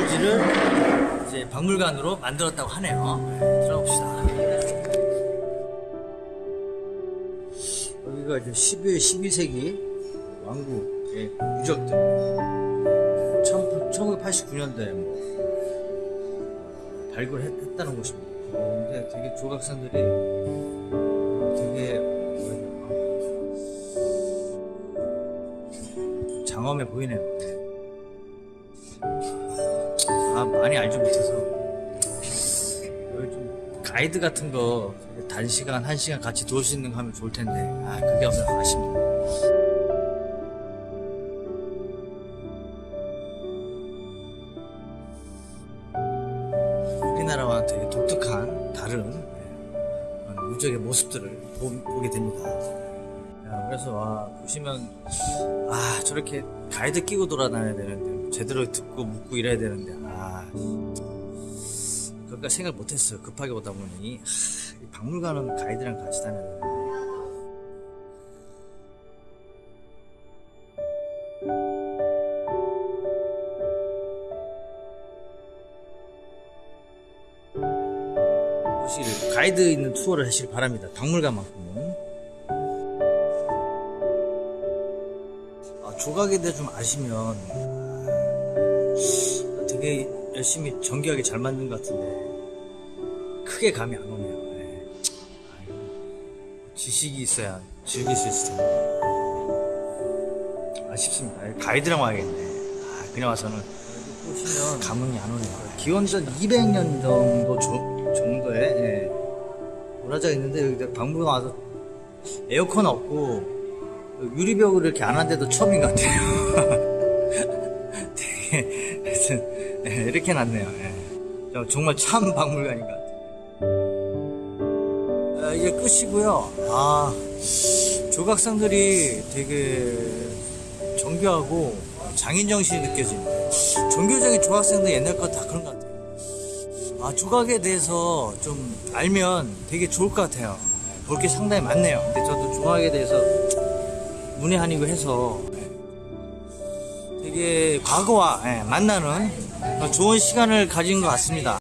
여기를 이제 박물관으로 만들었다고 하네요. 네, 들어봅시다. 여기가 이제 11, 12세기 왕국의 유적들. 1989년도에 뭐 어, 발굴했다는 곳입니다. 어, 근데 되게 조각상들이 되게 장엄해 보이네요. 아 많이 알지 못해서 좀 가이드 같은 거 단시간 한 시간 같이 도울 수 있는 거 하면 좋을 텐데 아 그게 없어서 아쉽네요. 우리나라와 되게 독특한 다른 예, 그런 유적의 모습들을 보, 게 됩니다. 야, 그래서 와 보시면 아 저렇게 가이드 끼고 돌아다녀야 되는데 제대로 듣고 묻고 이래야 되는데 아 그러니까 생각 못했어요. 급하게 오다 보니 하, 이 박물관은 가이드랑 같이 다녀야 되는데 혹시 가이드 있는 투어를 하시길 바랍니다. 박물관만큼은. 아, 조각에 대해 좀 아시면 아, 되게 열심히 정교하게 잘 만든 것 같은데 크게 감이 안 오네요. 네. 지식이 있어야 즐길 수 있을 텐데 아쉽습니다. 가이드랑 와야겠네. 아, 그냥 와서는 보시면 감흥이 안 오네요. 기원전 200년 정도 조- 정도의 예, 문화재가 있는데 여기 박물관 와서 에어컨 없고 유리벽을 이렇게 안 한데도 처음인 것 같아요. 되게 하여튼 예, 이렇게. 예. 저- 정말 참 박물관인 것 같아요. 아, 이제 끝이고요. 아 조각상들이 되게 정교하고 장인 정신이 느껴지는데 종교적인 조각상들 옛날 거 다 그런 것 같아요. 아 조각에 대해서 좀 알면 되게 좋을 것 같아요. 볼 게 상당히 많네요. 근데 저도 조각에 대해서 문외한이고 해서 되게 과거와 예, 만나는 좋은 시간을 가진 것 같습니다.